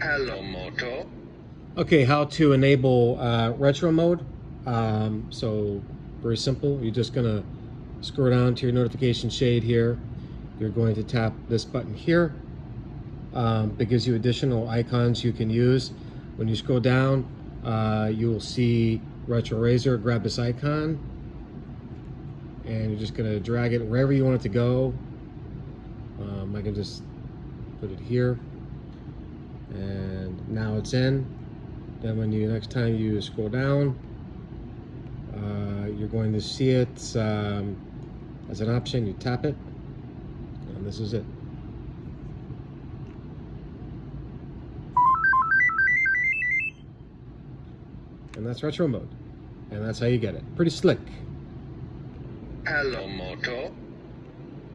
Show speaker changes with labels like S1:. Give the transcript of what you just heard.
S1: Hello, Moto.
S2: Okay, how to enable uh, retro mode. Um, so very simple. You're just gonna scroll down to your notification shade here. You're going to tap this button here. Um, that gives you additional icons you can use. When you scroll down, uh, you will see Retro Razr. Grab this icon, and you're just gonna drag it wherever you want it to go. Um, I can just put it here, and now it's in. Then when you next time you scroll down, uh, you're going to see it um, as an option. You tap it, and this is it. And that's retro mode. And that's how you get it. Pretty slick.
S1: Hello, Moto.